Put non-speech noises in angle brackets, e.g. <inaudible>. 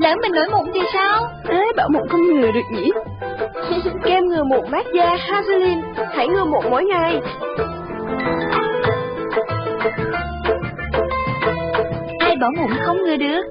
Lỡ mình nổi mụn thì sao? Ê, bảo mụn không ngừa được nhỉ? <laughs> Kem ngừa mụn mát da Hazelin, hãy ngừa mụn mỗi ngày. Ai bảo mụn không ngừa được?